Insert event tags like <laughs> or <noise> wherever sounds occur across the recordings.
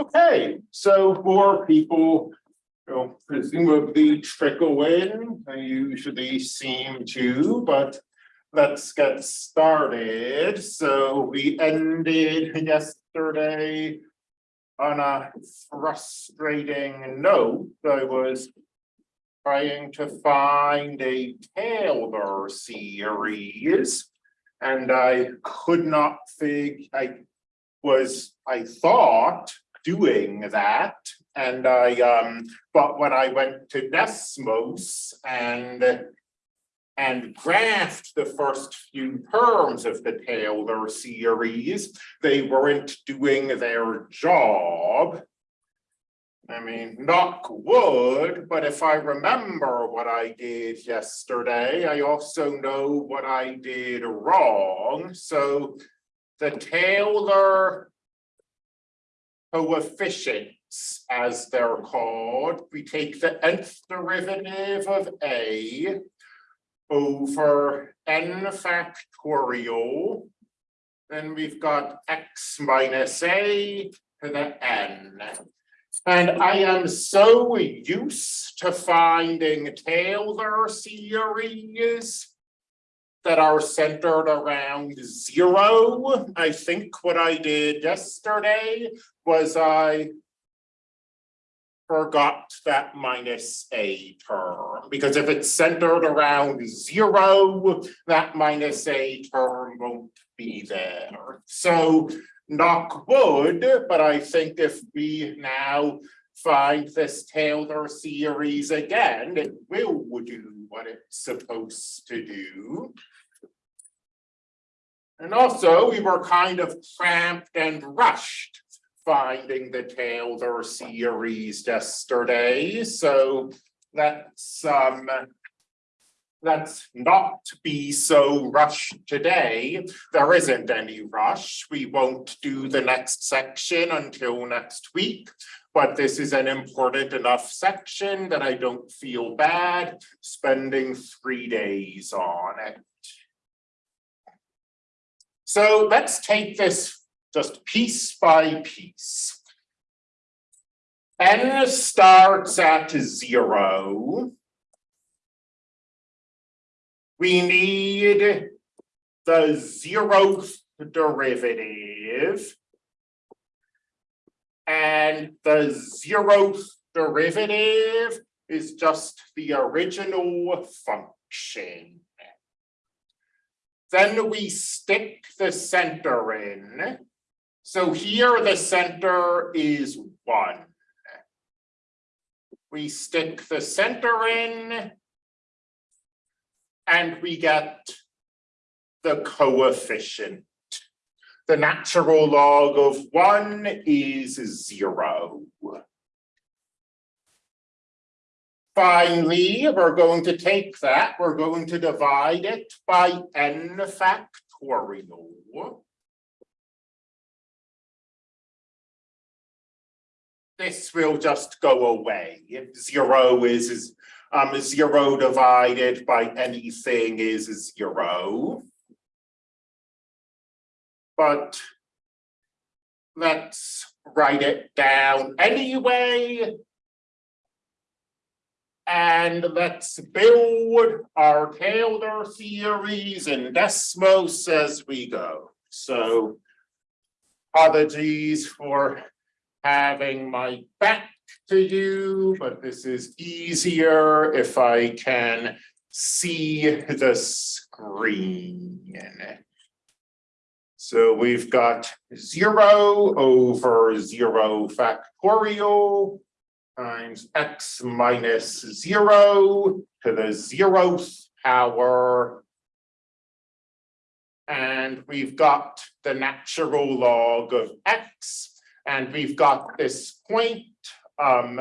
Okay, so more people will presumably trickle in, they usually seem to, but let's get started. So we ended yesterday on a frustrating note. I was trying to find a Taylor series and I could not figure, I was, I thought, doing that. And I, um, but when I went to Desmos and and graphed the first few terms of the Taylor series, they weren't doing their job. I mean, knock wood, but if I remember what I did yesterday, I also know what I did wrong. So the Taylor coefficients, as they're called, we take the nth derivative of A over n factorial. Then we've got x minus A to the n. And I am so used to finding Taylor series that are centered around zero. I think what I did yesterday was I forgot that minus a term, because if it's centered around zero, that minus a term won't be there. So knock wood, but I think if we now find this Taylor series again, it will do what it's supposed to do. And also, we were kind of cramped and rushed finding the Taylor series yesterday, so let's um let's not be so rushed today. There isn't any rush. We won't do the next section until next week, but this is an important enough section that I don't feel bad spending three days on it. So let's take this just piece by piece. N starts at zero. We need the zeroth derivative. And the zeroth derivative is just the original function. Then we stick the center in. So here the center is one. We stick the center in and we get the coefficient. The natural log of one is zero. Finally, we're going to take that, we're going to divide it by n factorial. This will just go away. If Zero is, is um, zero divided by anything is zero. But let's write it down anyway. And let's build our Taylor series in Desmos as we go. So apologies for having my back to you, but this is easier if I can see the screen. So we've got zero over zero factorial times x minus zero to the zeroth power. And we've got the natural log of x, and we've got this point um,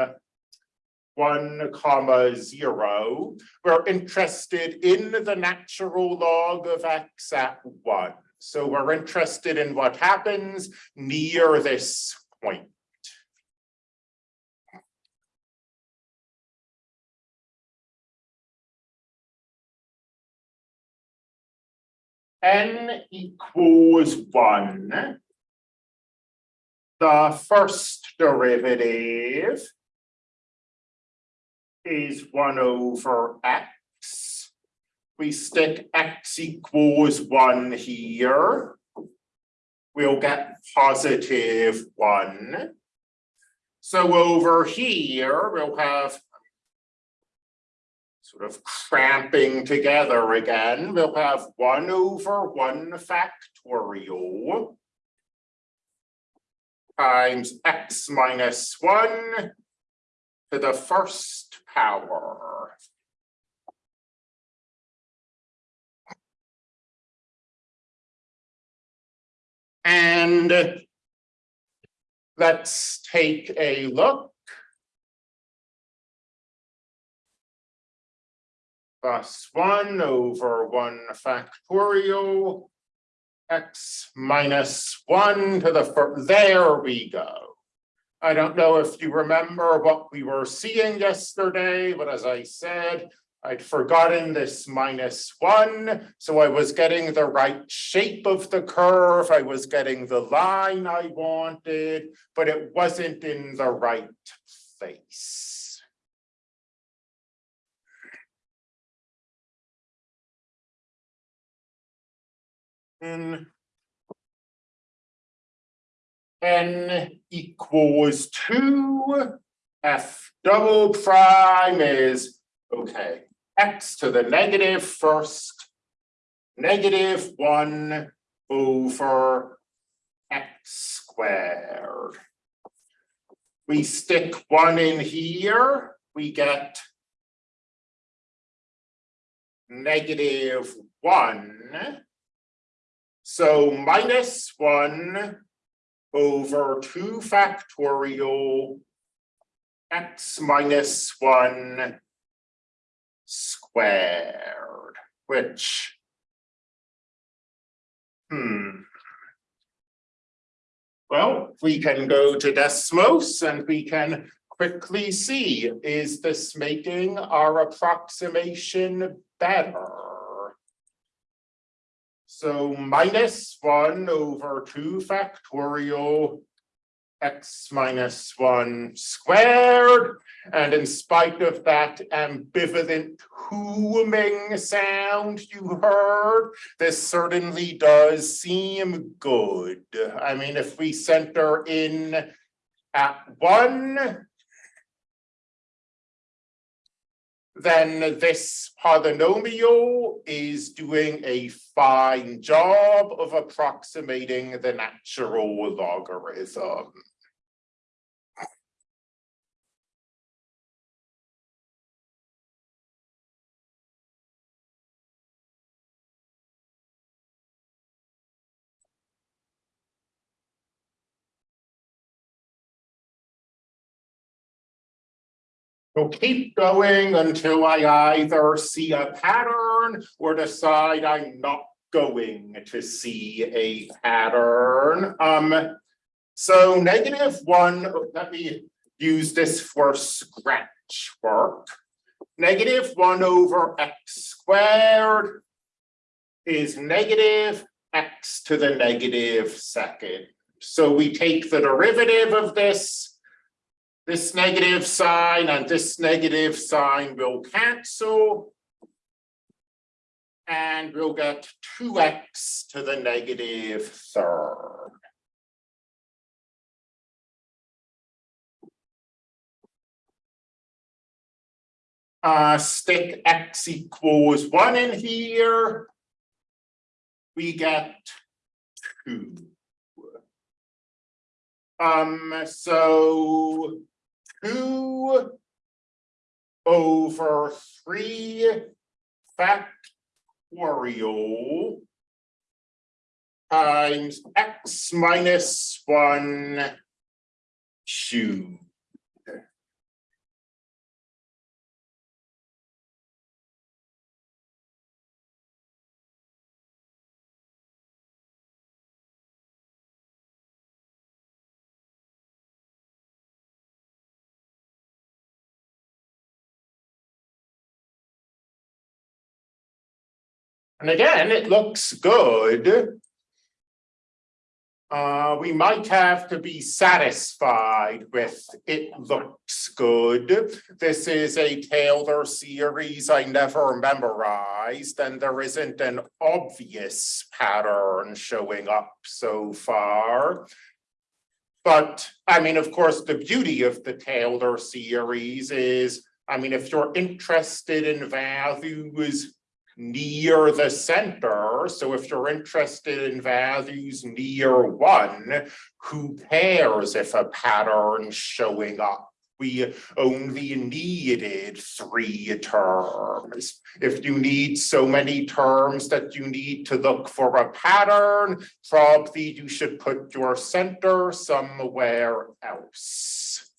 one comma zero. We're interested in the natural log of x at one. So we're interested in what happens near this point. n equals one, the first derivative is one over x. We stick x equals one here. We'll get positive one. So over here, we'll have sort of cramping together again. We'll have one over one factorial times x minus one to the first power. And let's take a look. Plus one over one factorial x minus one to the first, there we go. I don't know if you remember what we were seeing yesterday, but as I said, I'd forgotten this minus one, so I was getting the right shape of the curve, I was getting the line I wanted, but it wasn't in the right place. And n equals two, f double prime is, okay, x to the negative first, negative one over x squared. We stick one in here, we get negative one. So minus one over two factorial x minus one squared, which, hmm. Well, we can go to Desmos and we can quickly see, is this making our approximation better? So minus one over two factorial x minus one squared. And in spite of that ambivalent humming sound you heard, this certainly does seem good. I mean, if we center in at one, then this polynomial is doing a fine job of approximating the natural logarithm. We'll keep going until I either see a pattern or decide I'm not going to see a pattern. Um, so negative one, let me use this for scratch work. Negative one over x squared is negative x to the negative second. So we take the derivative of this this negative sign and this negative sign will cancel. And we'll get two x to the negative third. Uh, stick x equals one in here. We get two. Um, so two over three factorial times x minus one cubed. And again, it looks good. Uh, we might have to be satisfied with it looks good. This is a Taylor series I never memorized and there isn't an obvious pattern showing up so far. But I mean, of course, the beauty of the Taylor series is, I mean, if you're interested in values near the center. So if you're interested in values near one, who cares if a pattern's showing up? We only needed three terms. If you need so many terms that you need to look for a pattern, probably you should put your center somewhere else.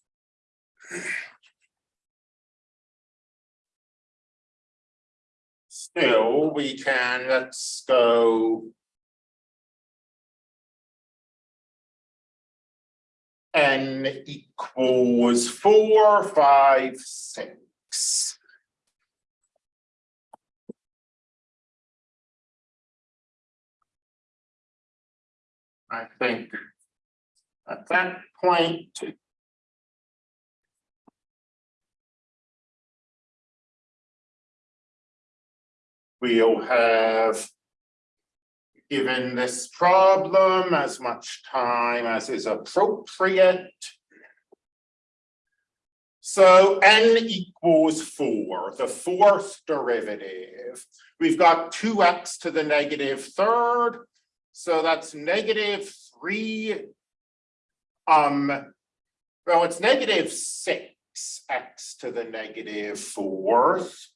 Still, we can, let's go. N equals four, five, six. I think at that point. We'll have given this problem as much time as is appropriate. So n equals four, the fourth derivative. We've got two x to the negative third, so that's negative three. Um, well, it's negative six x to the negative fourth.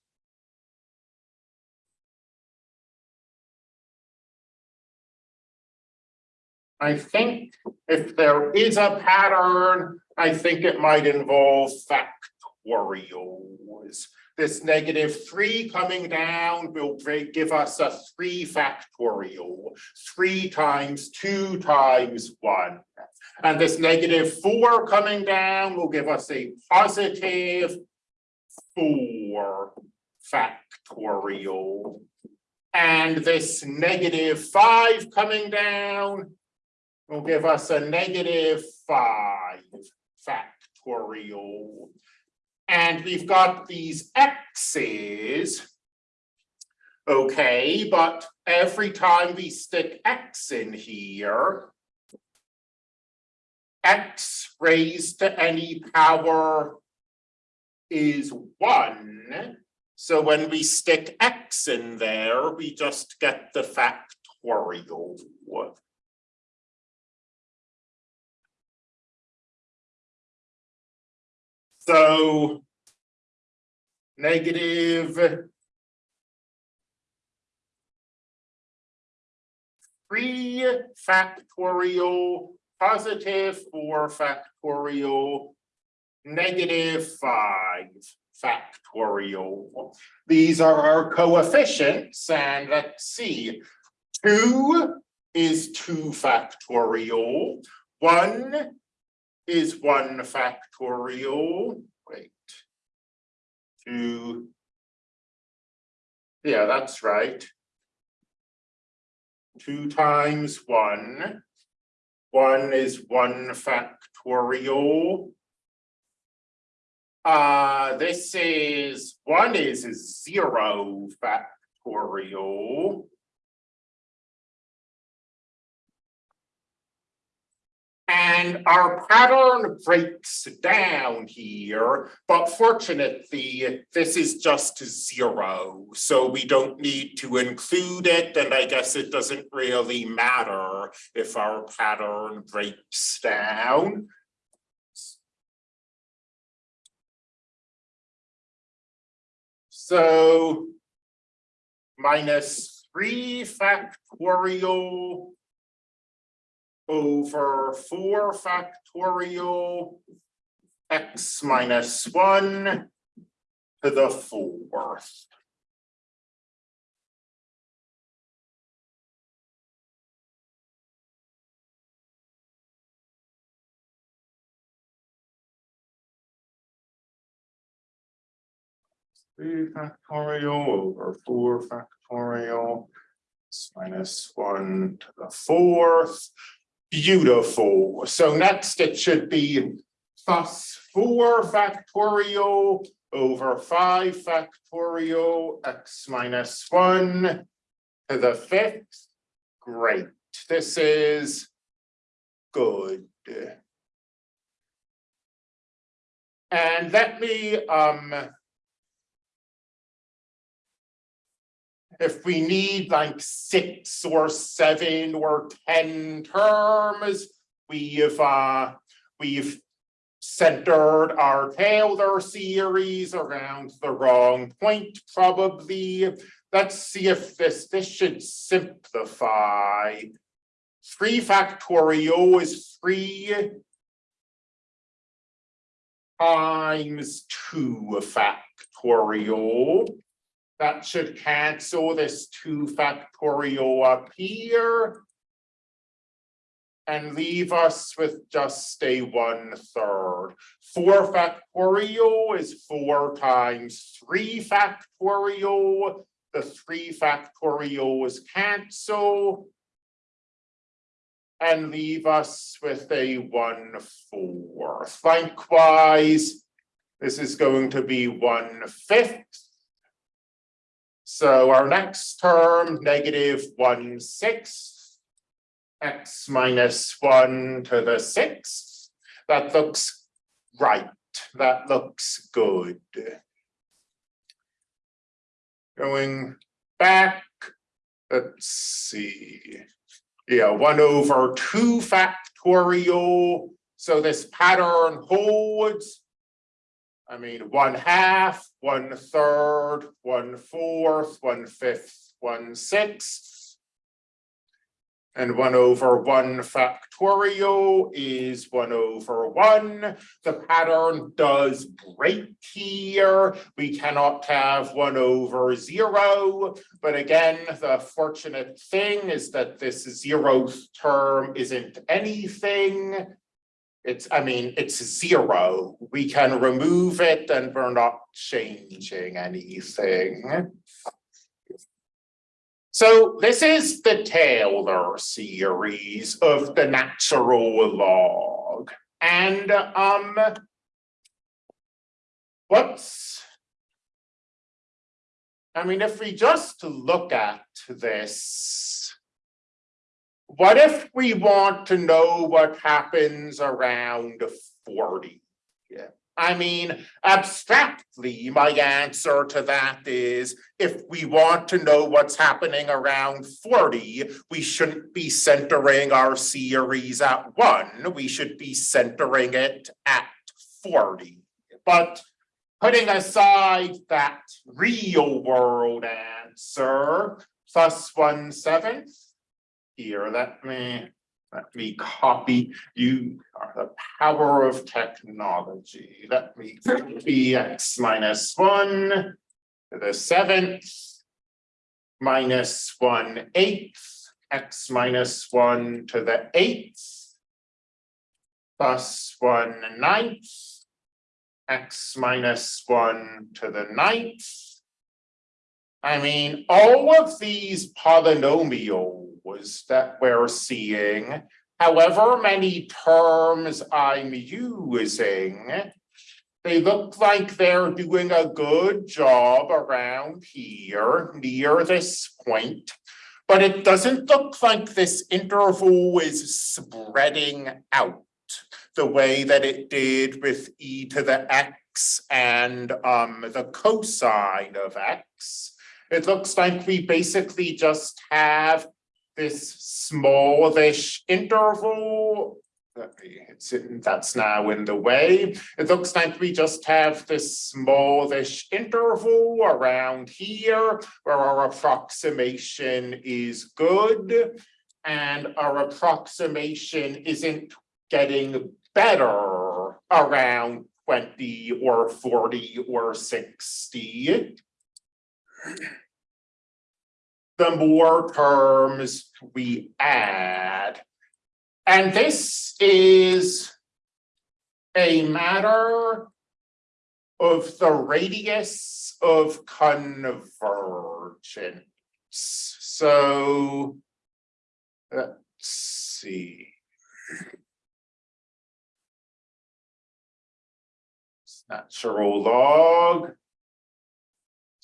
I think if there is a pattern, I think it might involve factorials. This negative three coming down will give us a three factorial, three times two times one. And this negative four coming down will give us a positive four factorial. And this negative five coming down will give us a negative five factorial. And we've got these x's. Okay, but every time we stick x in here, x raised to any power is one. So when we stick x in there, we just get the factorial. So negative three factorial, positive four factorial, negative five factorial. These are our coefficients, and let's see. Two is two factorial, one is one factorial, wait. Two. Yeah, that's right. Two times one. One is one factorial. Uh, this is, one is zero factorial. And our pattern breaks down here, but fortunately, this is just zero. So we don't need to include it, and I guess it doesn't really matter if our pattern breaks down. So minus three factorial over four factorial x minus one to the fourth. Three factorial over four factorial minus one to the fourth. Beautiful. So next it should be four factorial over five factorial x minus one to the fifth. Great. This is good. And let me, um, if we need like six or seven or ten terms, we've, uh, we've centered our Taylor series around the wrong point, probably. Let's see if this, this should simplify. Three factorial is three times two factorial. That should cancel this two factorial up here. And leave us with just a one third. Four factorial is four times three factorial. The three factorial is cancel. And leave us with a one fourth. Likewise, this is going to be one fifth. So our next term, negative one sixth, x minus one to the sixth. That looks right. That looks good. Going back, let's see. Yeah, one over two factorial. So this pattern holds. I mean, one half, one third, one fourth, one fifth, one sixth. And one over one factorial is one over one. The pattern does break here. We cannot have one over zero. But again, the fortunate thing is that this zeroth term isn't anything. It's, I mean, it's zero. We can remove it and we're not changing anything. So this is the Taylor series of the natural log. And um, what's, I mean, if we just look at this, what if we want to know what happens around 40? Yeah. I mean, abstractly, my answer to that is if we want to know what's happening around 40, we shouldn't be centering our series at one, we should be centering it at 40. But putting aside that real world answer, plus one seventh, here, let me let me copy you are the power of technology. Let me copy x minus one to the seventh minus one eighth x minus one to the eighth plus one ninth x minus one to the ninth. I mean, all of these polynomials was that we're seeing, however many terms I'm using, they look like they're doing a good job around here, near this point, but it doesn't look like this interval is spreading out the way that it did with e to the x and um, the cosine of x. It looks like we basically just have this smallish interval. That's now in the way. It looks like we just have this smallish interval around here where our approximation is good and our approximation isn't getting better around 20 or 40 or 60 the more terms we add. And this is a matter of the radius of convergence. So let's see. Natural log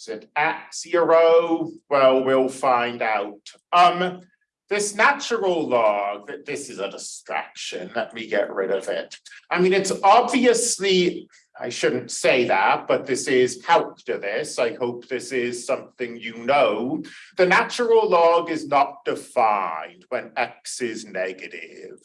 is it at zero? Well, we'll find out. Um, this natural log, that this is a distraction, let me get rid of it. I mean, it's obviously, I shouldn't say that, but this is help to this. I hope this is something you know. The natural log is not defined when x is negative.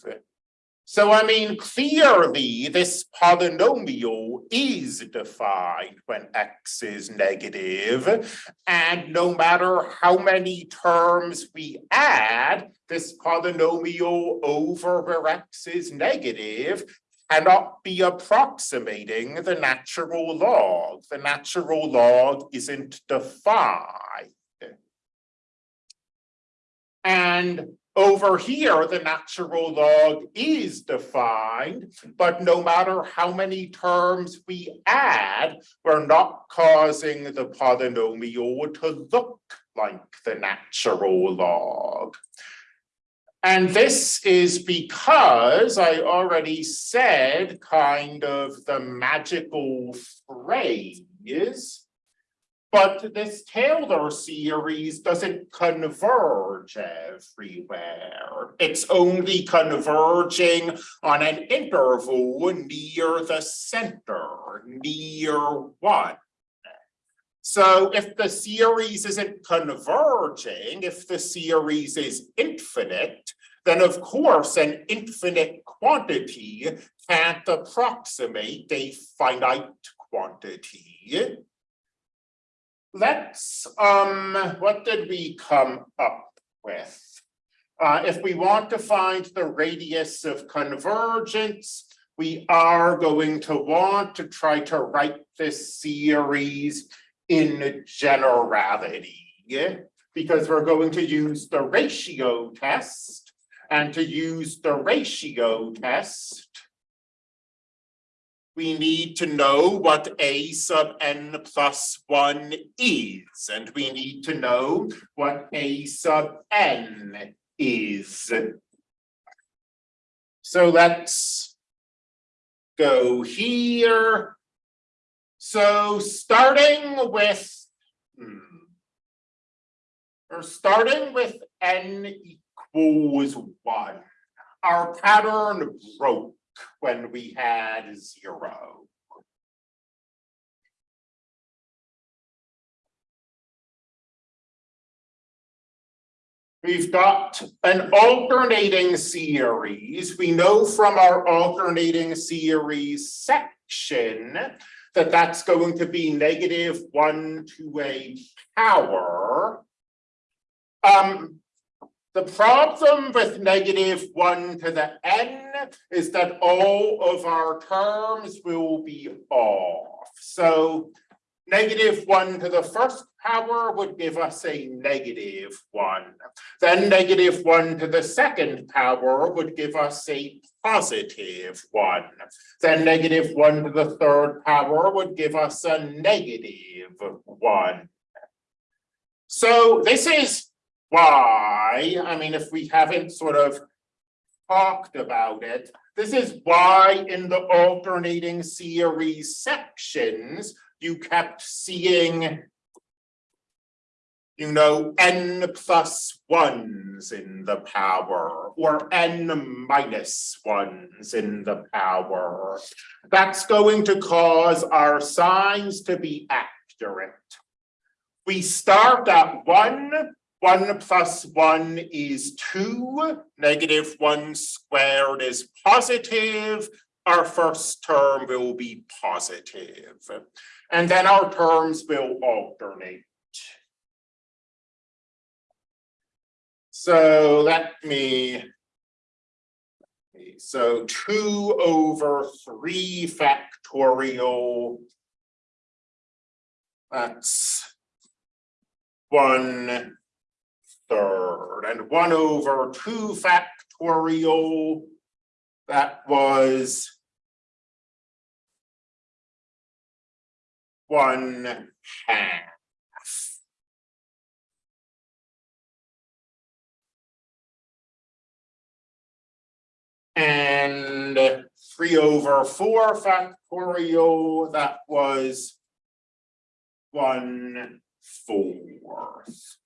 So I mean, clearly this polynomial is defined when x is negative, And no matter how many terms we add, this polynomial over where x is negative cannot be approximating the natural log. The natural log isn't defined. And over here, the natural log is defined, but no matter how many terms we add, we're not causing the polynomial to look like the natural log. And this is because I already said kind of the magical phrase but this Taylor series doesn't converge everywhere. It's only converging on an interval near the center, near one. So if the series isn't converging, if the series is infinite, then of course an infinite quantity can't approximate a finite quantity let's, um, what did we come up with? Uh, if we want to find the radius of convergence, we are going to want to try to write this series in generality, because we're going to use the ratio test, and to use the ratio test, we need to know what a sub n plus one is, and we need to know what a sub n is. So let's go here. So starting with, hmm, we're starting with n equals one. Our pattern broke when we had zero. We've got an alternating series. We know from our alternating series section that that's going to be negative one to a power. Um, the problem with negative one to the n is that all of our terms will be off. So negative one to the first power would give us a negative one. Then negative one to the second power would give us a positive one. Then negative one to the third power would give us a negative one. So this is why, I mean, if we haven't sort of talked about it, this is why in the alternating series sections, you kept seeing, you know, n plus ones in the power or n minus ones in the power. That's going to cause our signs to be accurate. We start at one one plus one is two, negative one squared is positive. Our first term will be positive. And then our terms will alternate. So let me, so two over three factorial. That's one third and one over two factorial. That was one half. And three over four factorial, that was one fourth.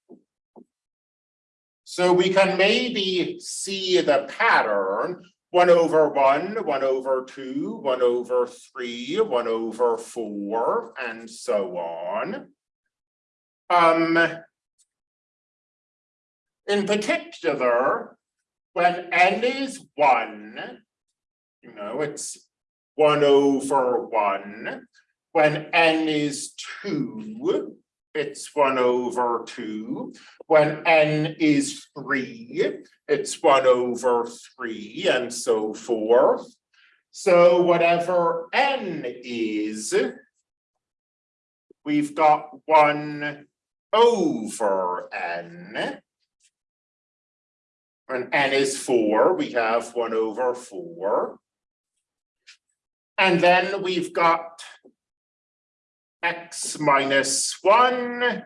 So we can maybe see the pattern, one over one, one over two, one over three, one over four, and so on. Um. In particular, when n is one, you know, it's one over one. When n is two, it's one over two. When n is three, it's one over three and so forth. So whatever n is, we've got one over n. When n is four, we have one over four. And then we've got x minus one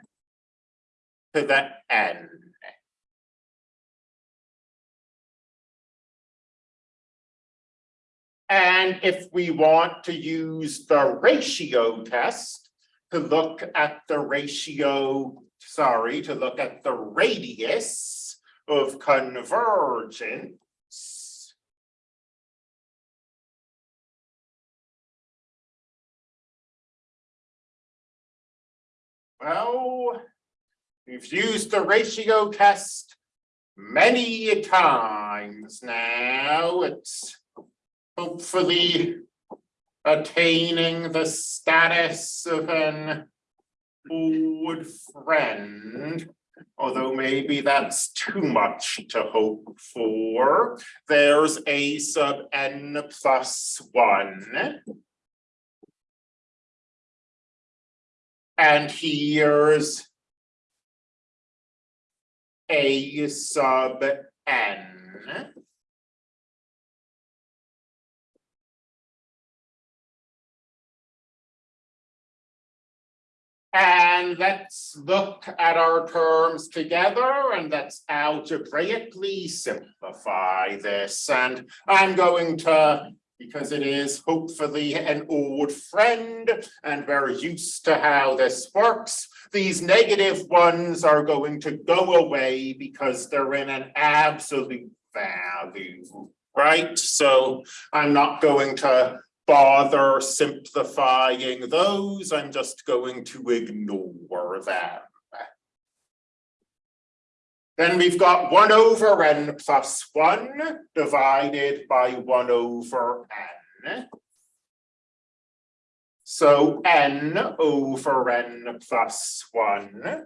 to the n. And if we want to use the ratio test to look at the ratio, sorry, to look at the radius of convergence. Well, we've used the ratio test many times now. It's hopefully attaining the status of an old friend. Although maybe that's too much to hope for. There's a sub n plus one. And here's a sub n. And let's look at our terms together and let's algebraically simplify this. And I'm going to, because it is hopefully an old friend and we're used to how this works, these negative ones are going to go away because they're in an absolute value, right? So I'm not going to bother simplifying those, I'm just going to ignore them. Then we've got one over n plus one divided by one over n. So n over n plus one.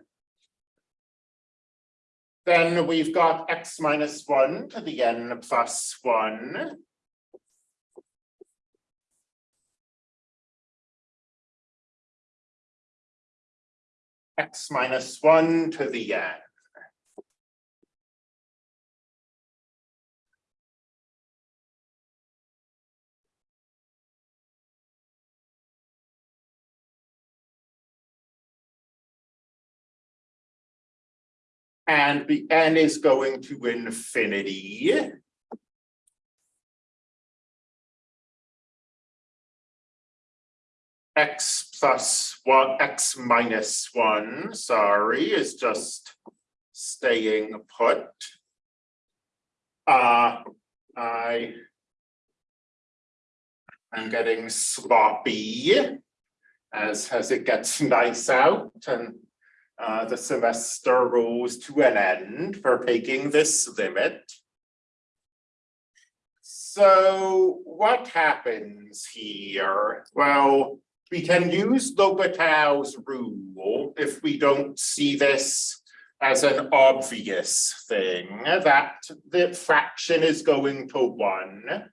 Then we've got x minus one to the n plus one. x minus one to the n. And the n is going to infinity. x plus one, x minus one, sorry, is just staying put. Uh, I am getting sloppy as, as it gets <laughs> nice out and uh, the semester rolls to an end for taking this limit. So what happens here? Well, we can use L'Hopital's rule if we don't see this as an obvious thing, that the fraction is going to one.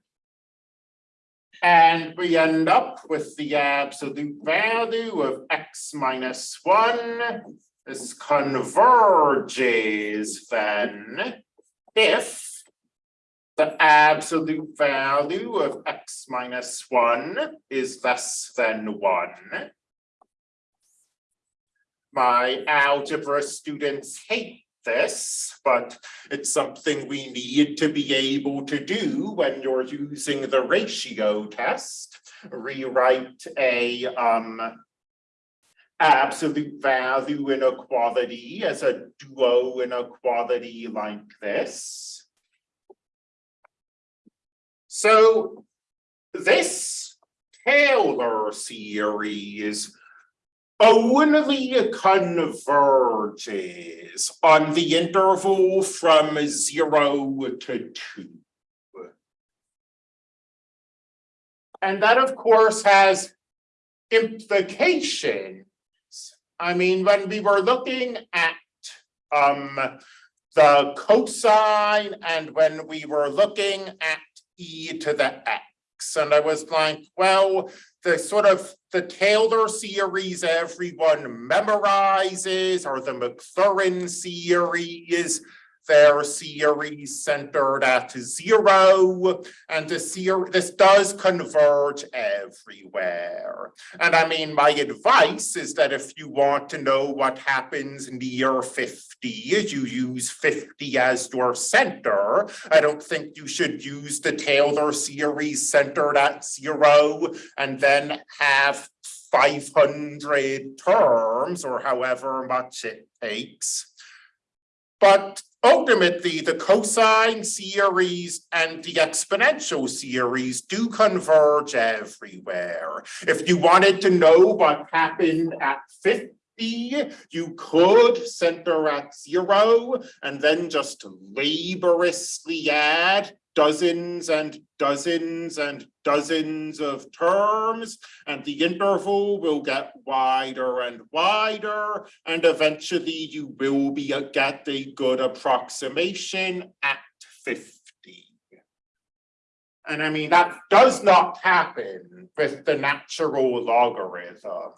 And we end up with the absolute value of x minus one. This converges then if the absolute value of x minus one is less than one. My algebra students hate this, but it's something we need to be able to do when you're using the ratio test. Rewrite a um absolute value inequality as a duo inequality like this. So this Taylor series only converges on the interval from zero to two. And that, of course, has implications. I mean, when we were looking at um the cosine and when we were looking at e to the x, and I was like, well, the sort of the Taylor series everyone memorizes or the Maclaurin series, their series centered at zero. And the this does converge everywhere. And I mean, my advice is that if you want to know what happens near 50, you use 50 as your center. I don't think you should use the Taylor series centered at zero and then have 500 terms or however much it takes. But ultimately, the cosine series and the exponential series do converge everywhere. If you wanted to know what happened at 50, you could center at zero and then just laboriously add dozens and dozens and dozens of terms, and the interval will get wider and wider, and eventually you will be a, get a good approximation at 50. And I mean, that does not happen with the natural logarithm.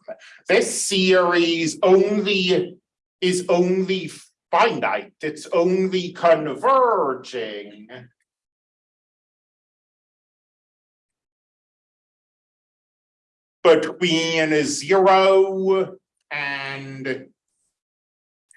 This series only is only finite, it's only converging between zero and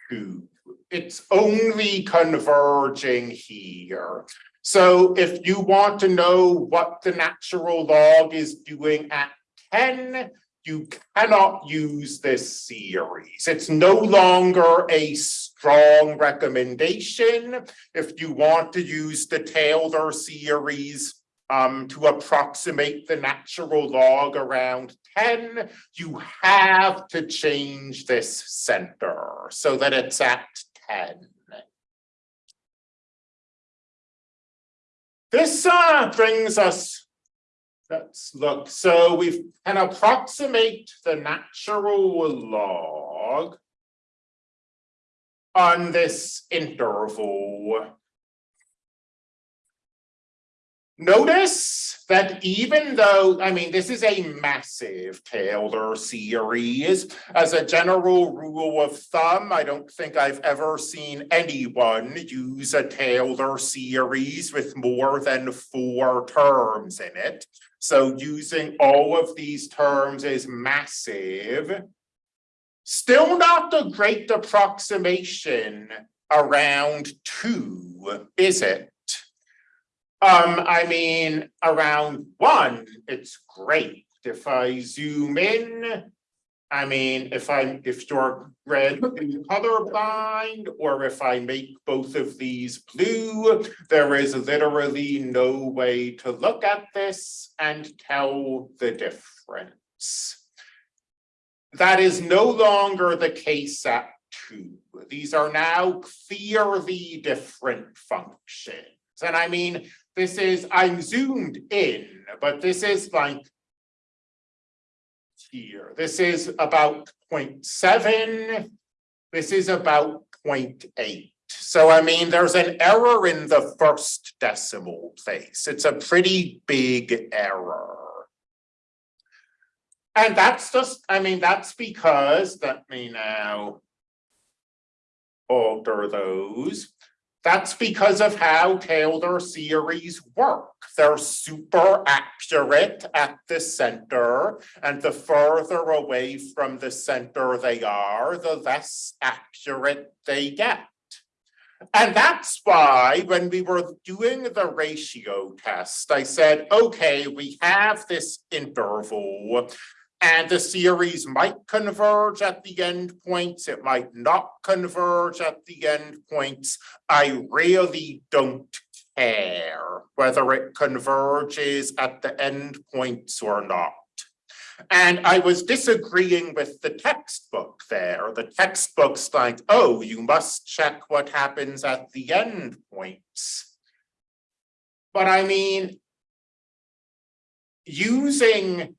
two. It's only converging here. So if you want to know what the natural log is doing at 10, you cannot use this series. It's no longer a strong recommendation. If you want to use the Taylor series um, to approximate the natural log around 10, you have to change this center so that it's at 10. This uh, brings us, let's look, so we can approximate the natural log on this interval Notice that even though, I mean, this is a massive Taylor series, as a general rule of thumb, I don't think I've ever seen anyone use a Taylor series with more than four terms in it. So using all of these terms is massive. Still not a great approximation around two, is it? Um, I mean, around one, it's great. If I zoom in, I mean, if I'm, if you're red colorblind, or if I make both of these blue, there is literally no way to look at this and tell the difference. That is no longer the case at two. These are now clearly different functions. And I mean, this is, I'm zoomed in, but this is like here. This is about 0.7. This is about 0.8. So I mean, there's an error in the first decimal place. It's a pretty big error. And that's just, I mean, that's because, let me now alter those. That's because of how Taylor series work. They're super accurate at the center, and the further away from the center they are, the less accurate they get. And that's why when we were doing the ratio test, I said, okay, we have this interval. And the series might converge at the end points, it might not converge at the end points. I really don't care whether it converges at the end points or not. And I was disagreeing with the textbook there. The textbook's like, oh, you must check what happens at the end points. But I mean, using,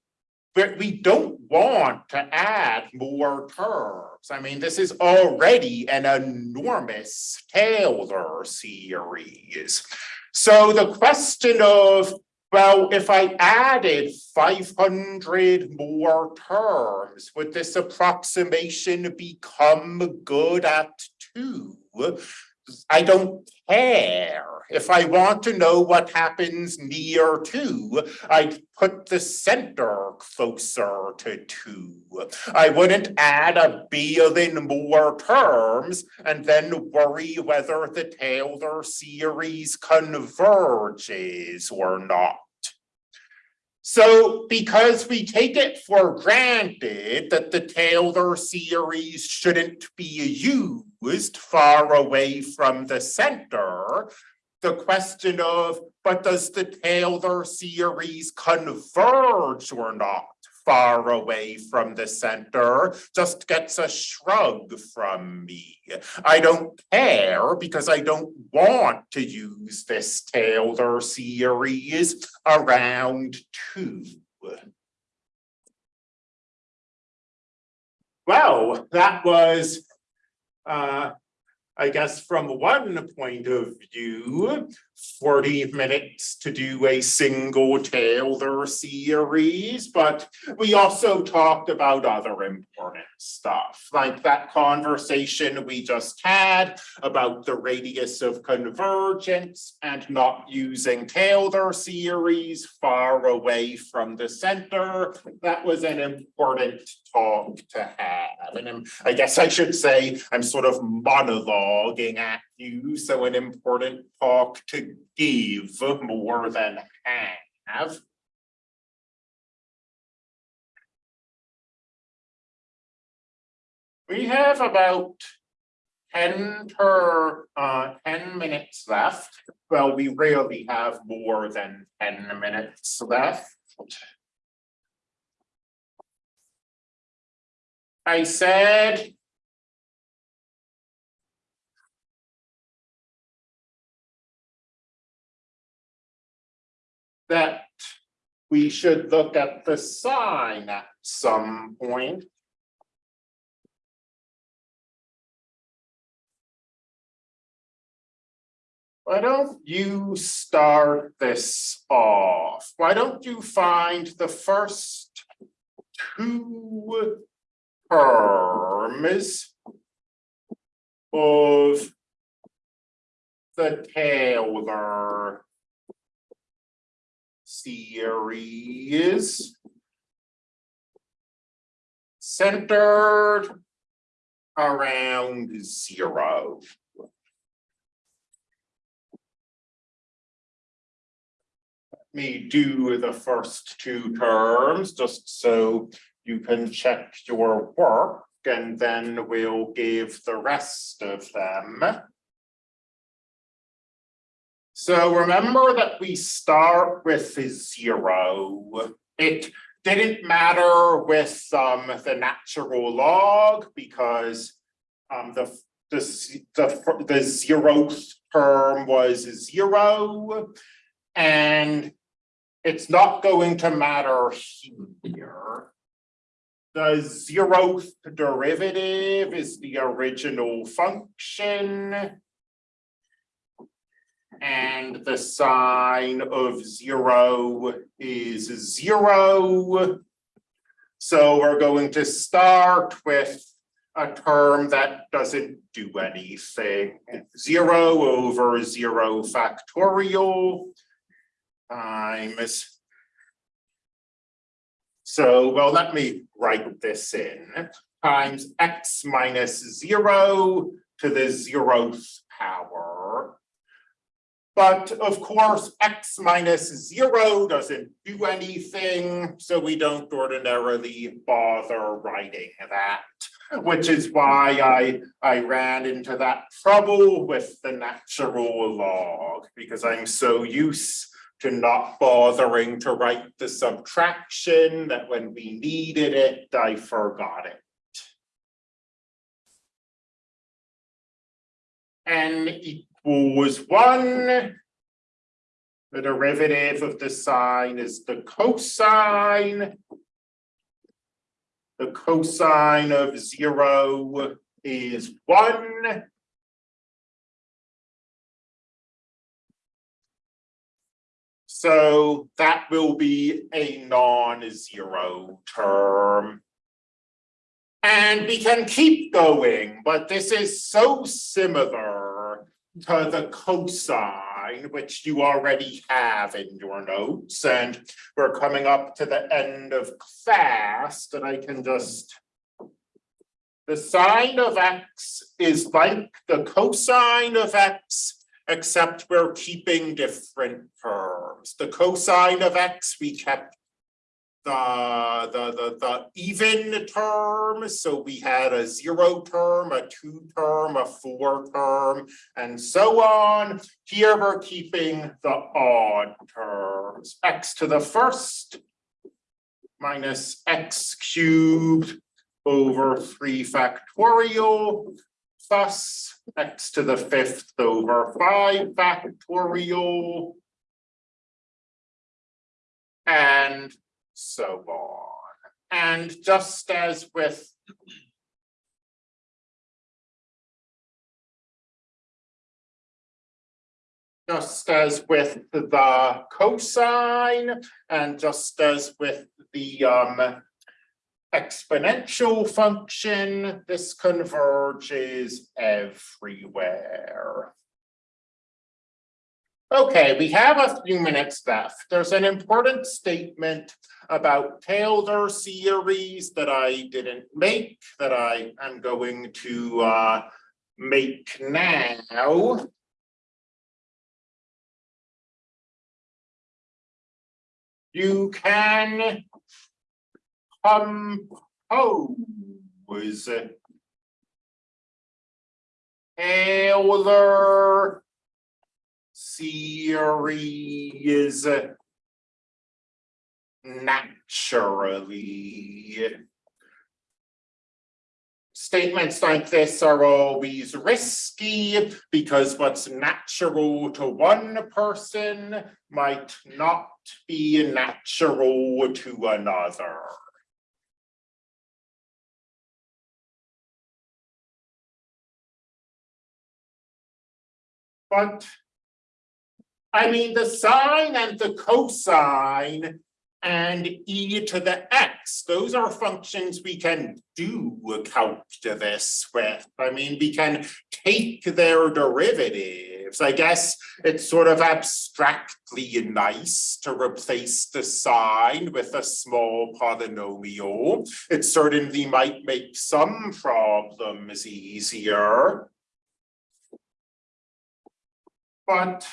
but we don't want to add more terms. I mean, this is already an enormous Taylor series. So the question of well, if I added five hundred more terms, would this approximation become good at two? I don't care. If I want to know what happens near two, I'd put the center closer to two. I wouldn't add a billion more terms and then worry whether the Taylor series converges or not. So because we take it for granted that the Taylor series shouldn't be used far away from the center, the question of, but does the Taylor series converge or not? far away from the center just gets a shrug from me. I don't care because I don't want to use this Taylor series around two. Well, that was uh, I guess from one point of view, 40 minutes to do a single Taylor series, but we also talked about other important stuff, like that conversation we just had about the radius of convergence and not using Taylor series far away from the center. That was an important talk to have. And I guess I should say I'm sort of monologuing at you, so an important talk to give more than have. We have about 10 per uh 10 minutes left. Well, we rarely have more than 10 minutes left. I said. That we should look at the sine at some point. Why don't you start this off? Why don't you find the first two terms of the Taylor series centered around zero. Let me do the first two terms just so you can check your work and then we'll give the rest of them. So remember that we start with zero. It didn't matter with um, the natural log because um, the, the, the, the zeroth term was zero. And it's not going to matter here the zeroth derivative is the original function. And the sine of zero is zero. So we're going to start with a term that doesn't do anything. Zero over zero factorial times so, well, let me write this in times x minus zero to the zeroth power. But of course, x minus zero doesn't do anything, so we don't ordinarily bother writing that. Which is why I, I ran into that trouble with the natural log, because I'm so used to not bothering to write the subtraction that when we needed it, I forgot it. N equals one. The derivative of the sine is the cosine. The cosine of zero is one. So that will be a non-zero term. And we can keep going, but this is so similar to the cosine, which you already have in your notes, and we're coming up to the end of class that I can just. The sine of x is like the cosine of x, except we're keeping different terms. The cosine of x, we kept the, the, the, the even term, so we had a zero term, a two term, a four term, and so on. Here we're keeping the odd terms, x to the first minus x cubed over three factorial plus x to the fifth over five factorial. And so on. And just as with just as with the cosine and just as with the um exponential function, this converges everywhere. Okay, we have a few minutes left. There's an important statement about Taylor series that I didn't make that I am going to uh, make now. You can compose Taylor series naturally. Statements like this are always risky because what's natural to one person might not be natural to another. But I mean, the sine and the cosine and e to the x, those are functions we can do calculus with. I mean, we can take their derivatives. I guess it's sort of abstractly nice to replace the sine with a small polynomial. It certainly might make some problems easier. But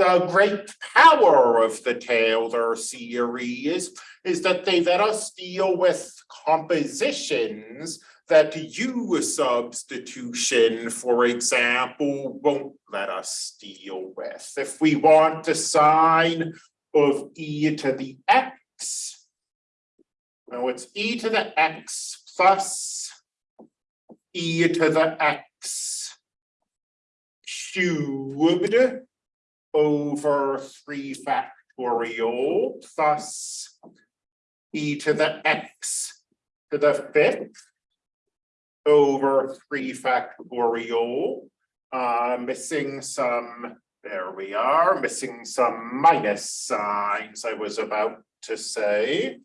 the great power of the Taylor series is that they let us deal with compositions that U substitution, for example, won't let us deal with. If we want a sine of e to the x, now it's e to the x plus e to the x cubed over three factorial plus e to the x to the fifth over three factorial. Uh, missing some, there we are, missing some minus signs I was about to say.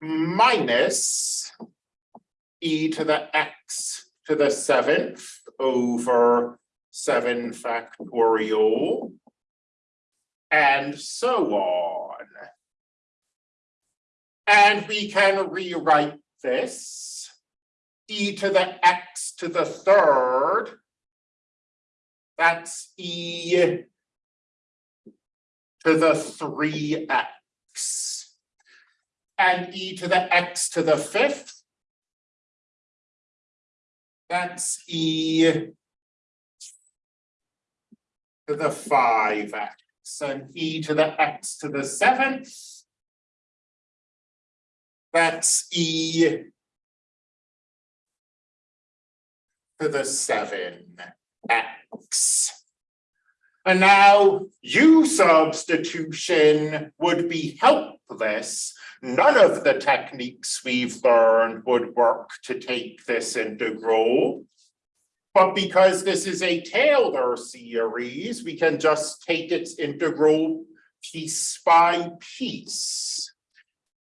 Minus e to the x to the seventh over seven factorial and so on. And we can rewrite this. E to the x to the third. That's e to the three x. And e to the x to the fifth. That's e to the five x and e to the x to the seventh. That's e to the seven x. And now U substitution would be helpless. None of the techniques we've learned would work to take this integral. But because this is a Taylor series, we can just take its integral piece by piece.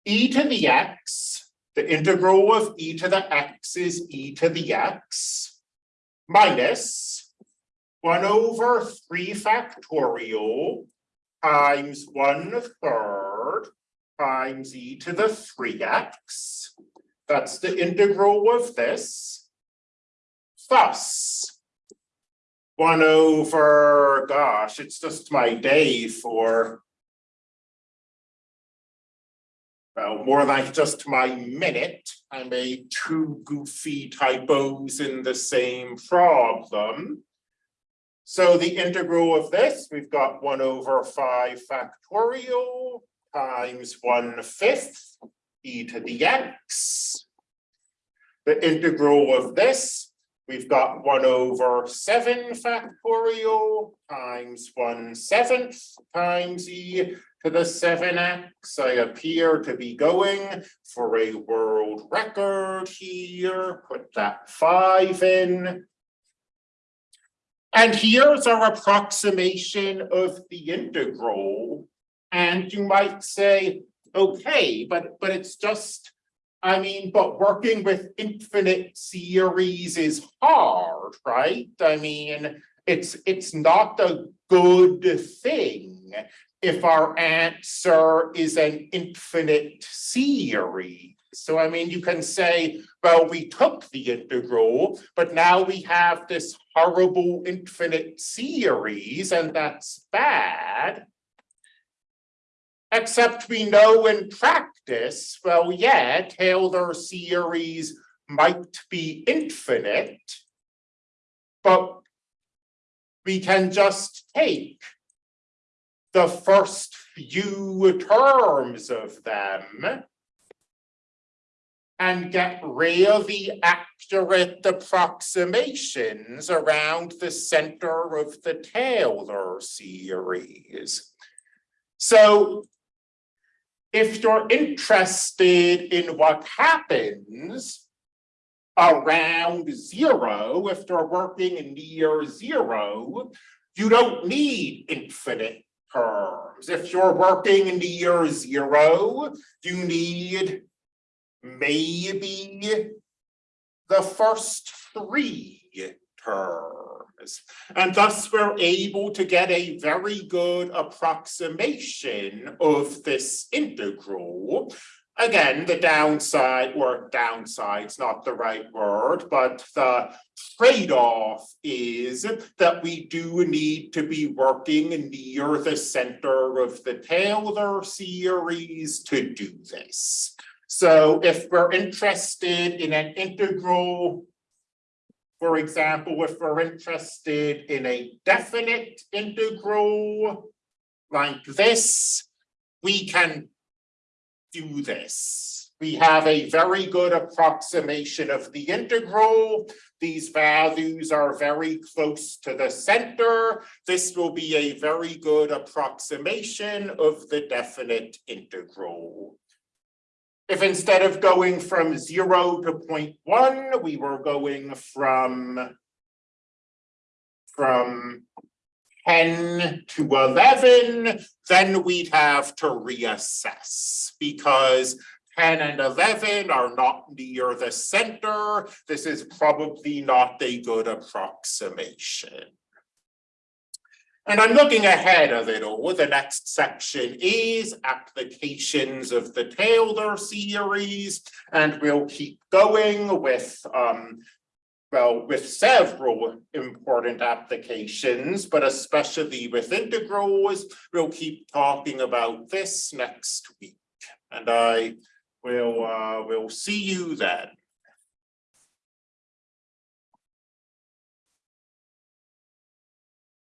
e to the x, the integral of e to the x is e to the x minus one over three factorial times one third times e to the three x. That's the integral of this. Thus, one over, gosh, it's just my day for well, more like just my minute. I made two goofy typos in the same problem. So the integral of this, we've got one over five factorial times one fifth e to the x. The integral of this, we've got one over seven factorial times one seventh times e to the seven x. I appear to be going for a world record here. Put that five in. And here's our approximation of the integral. And you might say, okay, but but it's just, I mean, but working with infinite series is hard, right? I mean, it's it's not a good thing if our answer is an infinite series. So I mean, you can say, well, we took the integral, but now we have this horrible infinite series, and that's bad. Except we know in practice, well, yeah, Taylor series might be infinite, but we can just take the first few terms of them and get really accurate approximations around the center of the Taylor series. So if you're interested in what happens around zero, if you're working near zero, you don't need infinite terms. If you're working near zero, you need maybe the first three terms. And thus we're able to get a very good approximation of this integral. Again, the downside, or downside's not the right word, but the trade-off is that we do need to be working near the center of the Taylor series to do this. So if we're interested in an integral for example, if we're interested in a definite integral like this, we can do this. We have a very good approximation of the integral. These values are very close to the center. This will be a very good approximation of the definite integral. If instead of going from zero to 0.1, we were going from from 10 to 11, then we'd have to reassess because 10 and 11 are not near the center. This is probably not a good approximation. And I'm looking ahead a little, the next section is applications of the Taylor series. And we'll keep going with, um, well, with several important applications, but especially with integrals, we'll keep talking about this next week. And I will, uh, will see you then.